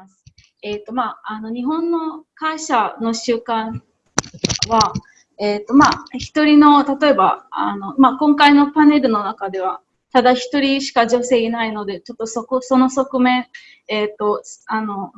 ます。えっ、ー、と、まあ、あの、日本の会社の習慣は、えっ、ー、と、まあ、一人の、例えば、あの、まあ、今回のパネルの中では、ただ一人しか女性いないので、ちょっとそこ、その側面、えっ、ー、と、あの、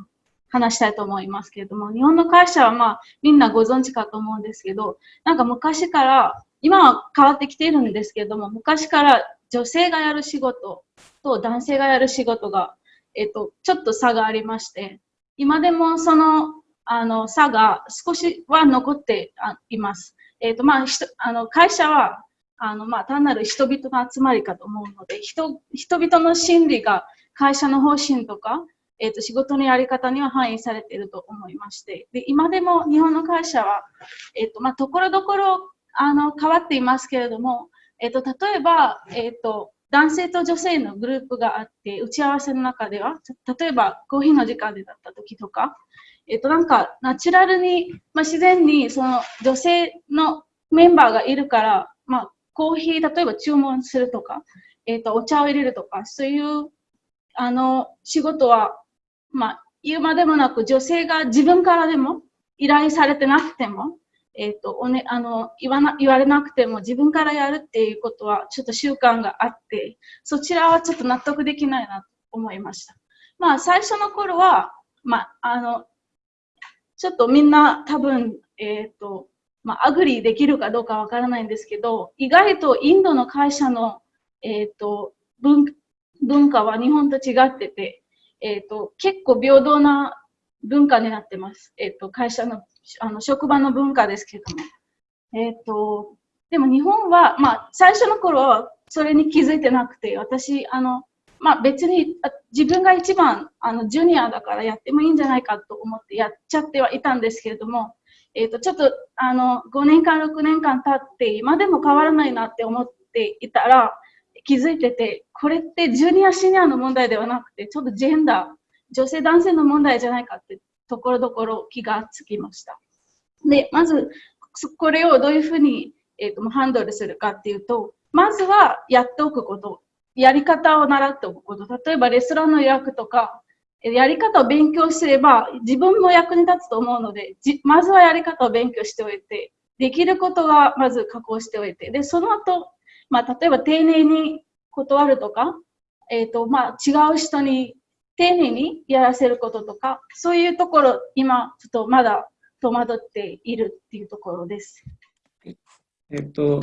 話したいと思いますけれども、日本の会社はまあ、みんなご存知かと思うんですけど、なんか昔から、今は変わってきているんですけれども、昔から女性がやる仕事と男性がやる仕事が、えっ、と、ちょっと差がありまして、今でもその、あの、差が少しは残っています。えっ、と、まあ、あの会社は、あの、まあ、単なる人々の集まりかと思うので、人、人々の心理が会社の方針とか、えっ、と、仕事のやり方には反映されていると思いまして、で、今でも日本の会社は、えっ、と、まあ、ところどころ、あの、変わっていますけれども、えっ、と、例えば、えっ、と、男性と女性のグループがあって、打ち合わせの中では、例えばコーヒーの時間でだった時とか、えっ、と、なんか、ナチュラルに、まあ、自然に、その女性のメンバーがいるから、まあ、コーヒー、例えば注文するとか、えっ、と、お茶を入れるとか、そういう、あの、仕事はまあ、言うまでもなく、女性が自分からでも、依頼されてなくても、えっ、ー、と、おね、あの、言わな、言われなくても自分からやるっていうことは、ちょっと習慣があって、そちらはちょっと納得できないなと思いました。まあ、最初の頃は、まあ、あの、ちょっとみんな多分、えっ、ー、と、まあ、 agree できるかどうかわからないんですけど、意外とインドの会社の、えっ、ー、と、文、文化は日本と違ってて、えっ、と、結構平等な文化になってます。えっ、と、会社の、あの、職場の文化ですけども。えっ、ー、と、でも日本は、まあ、最初の頃はそれに気づいてなくて、私、あの、まあ別に自分が一番あのジュニアだからやってもいいんじゃないかと思ってやっちゃってはいたんですけれども、え、ー、と、ちょっとあの5年間、6年間経って今でも変わらないなって思っていたら、気づいてて、これってジュニアシニアの問題ではなくて、ちょっとジェンダー、女性男性の問題じゃないかってところどころ気がつきました。で、まず、これをどういうふうに、えーと、ハンドルするかっていうと、まずはやっておくこと、やり方を習っておくこと、例えばレストランの予約とか、やり方を勉強すれば自分も役に立つと思うので、まずはやり方を勉強しておいて、できることはまず確保しておいて、で、その後、まあ、例えば丁寧に断るとか、えっ、ー、と、まあ、違う人に丁寧にやらせることとか、そういうところ、今、ちょっとまだ戸惑っているっていうところです。えっと、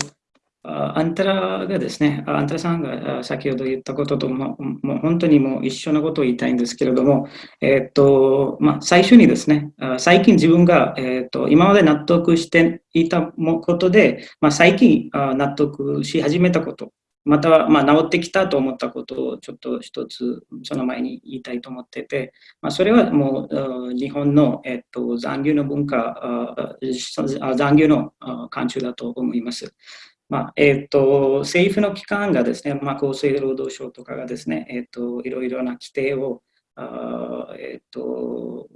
アンタラがですね、アンタラさんが先ほど言ったこととも、もう本当にもう一緒のことを言いたいんですけれども、えっと、まあ、最初にですね、最近自分が、えっと、今まで納得していたことで、まあ、最近納得し始めたこと、また、まあ、治ってきたと思ったことをちょっと一つその前に言いたいと思ってて、まあ、それはもう日本の、えっと、残留の文化、残留の慣習だと思います。まあえーと、政府の機関がですね、まあ、厚生労働省とかがですね、えーと、いろいろな規定を、えーと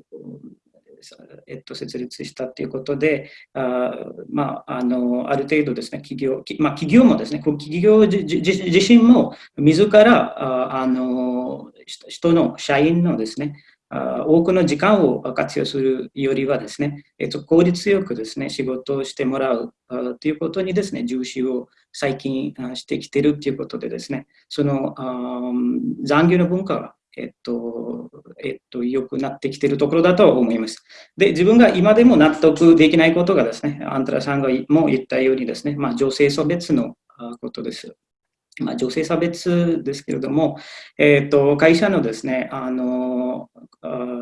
えっと、設立したということで、あ,、まあ、あのある程度ですね、企業,、まあ、企業もですね、企業自身も自らああの人の社員のですね、多くの時間を活用するよりはですね、えっと、効率よくですね、仕事をしてもらうということにですね、重視を最近してきているということでですね、その残業の文化がえっと、えっと、良くなってきているところだと思います。で、自分が今でも納得できないことがですね、アントラさんがも言ったようにですね、まあ、女性差別のことです。まあ、女性差別ですけれども、えっと、会社のですねあの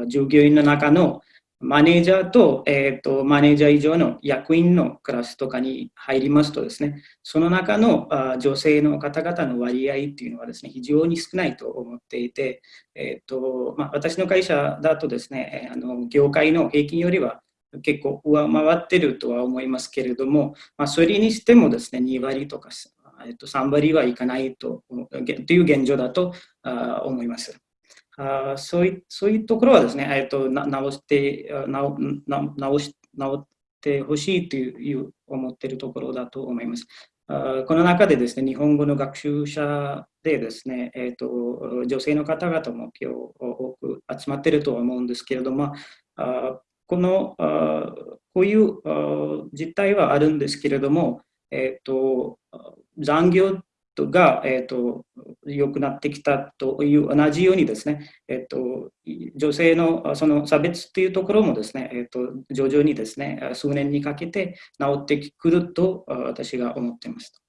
従業員の中のマネージャーと,、えーと、マネージャー以上の役員のクラスとかに入りますとですね、その中のあ女性の方々の割合っていうのはですね、非常に少ないと思っていて、えーとまあ、私の会社だとですね、あの業界の平均よりは結構上回ってるとは思いますけれども、まあ、それにしてもですね、2割とかえっと、3割はいかないとという現状だとあ思います。あそういそういうところはですね、えっと、直して直直し直ってほしいという思っているところだと思います。あこの中でですね、日本語の学習者でですね、えーと、女性の方々も今日多く集まっているとは思うんですけれども、あこのあこういう実態はあるんですけれども、えーと、残業が、えーと、良くなってきたという同じようにですね、えーと、女性のその差別というところもですね、えー、と徐々にですね数年にかけて治ってくると私が思っています。